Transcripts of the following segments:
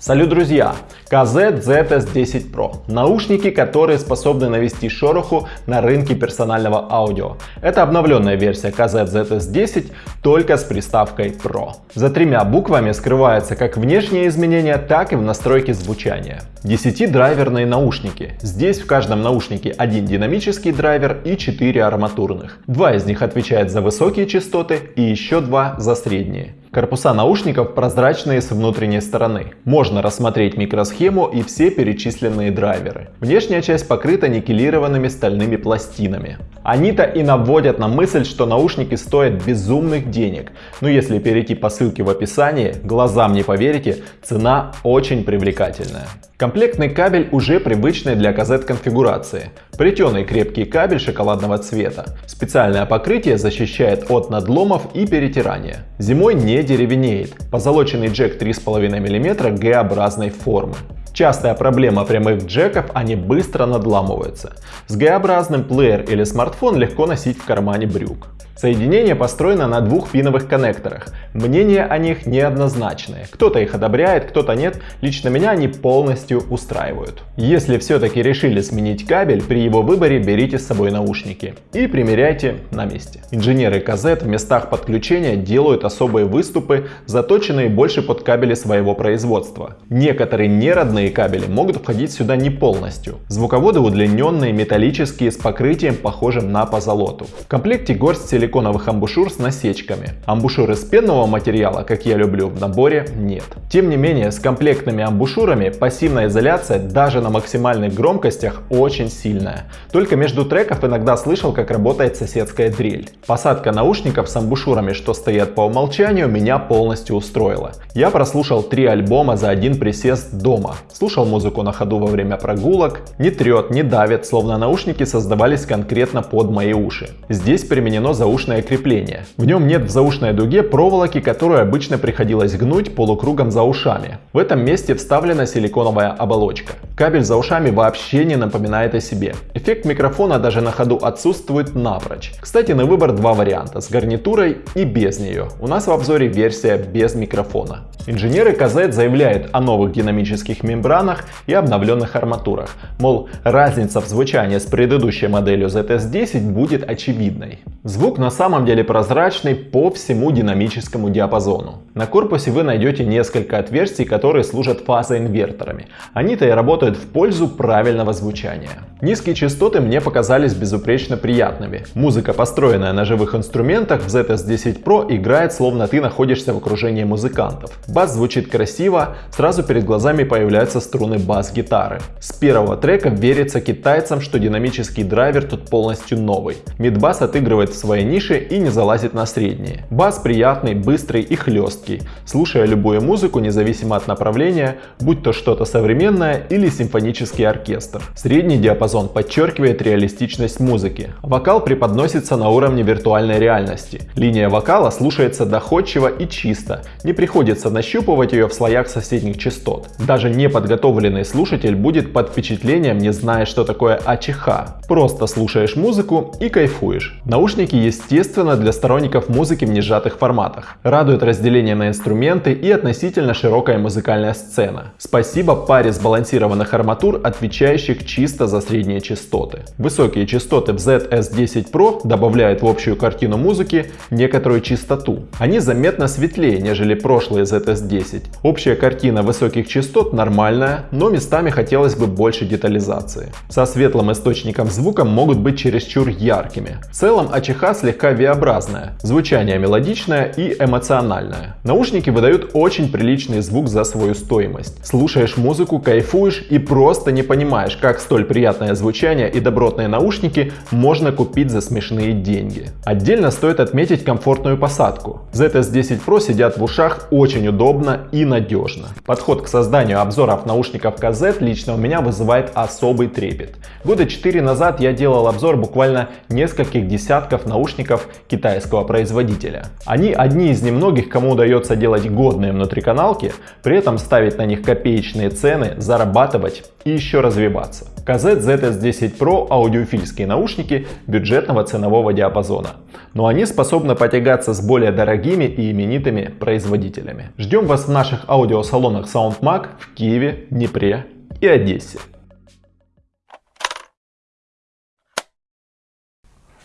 Салют, друзья! KZ ZS10 Pro. Наушники, которые способны навести шороху на рынке персонального аудио. Это обновленная версия KZ ZS10, только с приставкой Pro. За тремя буквами скрывается как внешние изменения, так и в настройке звучания. 10-драйверные наушники. Здесь в каждом наушнике один динамический драйвер и 4 арматурных. Два из них отвечают за высокие частоты и еще два за средние. Корпуса наушников прозрачные с внутренней стороны. Можно рассмотреть микросхему и все перечисленные драйверы. Внешняя часть покрыта никелированными стальными пластинами. Они-то и наводят на мысль, что наушники стоят безумных денег. Но если перейти по ссылке в описании, глазам не поверите, цена очень привлекательная. Комплектный кабель уже привычный для казет конфигурации. Плетеный крепкий кабель шоколадного цвета. Специальное покрытие защищает от надломов и перетирания. Зимой не деревенеет. Позолоченный джек 3,5 мм Г-образной формы. Частая проблема прямых джеков, они быстро надламываются. С Г-образным плеер или смартфон легко носить в кармане брюк. Соединение построено на двух пиновых коннекторах. Мнения о них неоднозначные. Кто-то их одобряет, кто-то нет. Лично меня они полностью устраивают. Если все-таки решили сменить кабель, при его выборе берите с собой наушники и примеряйте на месте. Инженеры Казет в местах подключения делают особые выступы, заточенные больше под кабели своего производства. Некоторые неродные кабели могут входить сюда не полностью. Звуководы удлиненные, металлические, с покрытием похожим на позолоту. В комплекте горсть силиконовых амбушюр с насечками. Амбушюр из пенного материала, как я люблю, в наборе нет. Тем не менее, с комплектными амбушюрами пассивная изоляция даже на максимальных громкостях очень сильная. Только между треков иногда слышал, как работает соседская дрель. Посадка наушников с амбушюрами, что стоят по умолчанию, меня полностью устроила. Я прослушал три альбома за один присест дома. Слушал музыку на ходу во время прогулок. Не трет, не давит, словно наушники создавались конкретно под мои уши. Здесь применено заушное заушное крепление. В нем нет в заушной дуге проволоки, которую обычно приходилось гнуть полукругом за ушами. В этом месте вставлена силиконовая оболочка. Кабель за ушами вообще не напоминает о себе. Эффект микрофона даже на ходу отсутствует напрочь. Кстати, на выбор два варианта, с гарнитурой и без нее. У нас в обзоре версия без микрофона. Инженеры KZ заявляют о новых динамических мембранах и обновленных арматурах. Мол, разница в звучании с предыдущей моделью ZS10 будет очевидной. Звук на самом деле прозрачный по всему динамическому диапазону. На корпусе вы найдете несколько отверстий, которые служат фазоинверторами. Они-то и работают в пользу правильного звучания. Низкие частоты мне показались безупречно приятными. Музыка, построенная на живых инструментах в ZS10 Pro играет словно ты находишься в окружении музыкантов. Бас звучит красиво, сразу перед глазами появляются струны бас-гитары. С первого трека верится китайцам, что динамический драйвер тут полностью новый. Мидбас отыгрывает в своей нише и не залазит на средние. Бас приятный, быстрый и хлесткий. Слушая любую музыку, независимо от направления, будь то что-то современное или симфонический оркестр. Средний диапазон подчеркивает реалистичность музыки. Вокал преподносится на уровне виртуальной реальности. Линия вокала слушается доходчиво и чисто. Не приходится нащупывать ее в слоях соседних частот. Даже неподготовленный слушатель будет под впечатлением, не зная, что такое АЧХ. Просто слушаешь музыку и кайфуешь. Наушники, естественно, для сторонников музыки в несжатых форматах. Радует разделение на инструменты и относительно широкая музыкальная сцена. Спасибо паре сбалансированных арматур, отвечающих чисто за средние частоты. Высокие частоты в ZS10 Pro добавляют в общую картину музыки некоторую чистоту. Они заметно светлее, нежели прошлые ZS10. Общая картина высоких частот нормальная, но местами хотелось бы больше детализации. Со светлым источником звука могут быть чересчур яркими. В целом АЧХ слегка V-образная, звучание мелодичное и эмоциональное. Наушники выдают очень приличный звук за свою стоимость. Слушаешь музыку, кайфуешь и просто не понимаешь, как столь приятное звучание и добротные наушники можно купить за смешные деньги. Отдельно стоит отметить комфортную посадку. ZS10 Pro сидят в ушах очень удобно и надежно. Подход к созданию обзоров наушников KZ лично у меня вызывает особый трепет. Года 4 назад я делал обзор буквально нескольких десятков наушников китайского производителя. Они одни из немногих, кому удается делать годные внутриканалки, при этом ставить на них копеечные цены, зарабатывать и еще развиваться. KZ ZS10 Pro аудиофильские наушники бюджетного ценового диапазона, но они способны потягаться с более дорогими и именитыми производителями. Ждем вас в наших аудиосалонах SoundMag в Киеве, Днепре и Одессе.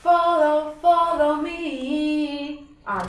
Follow, follow me. А.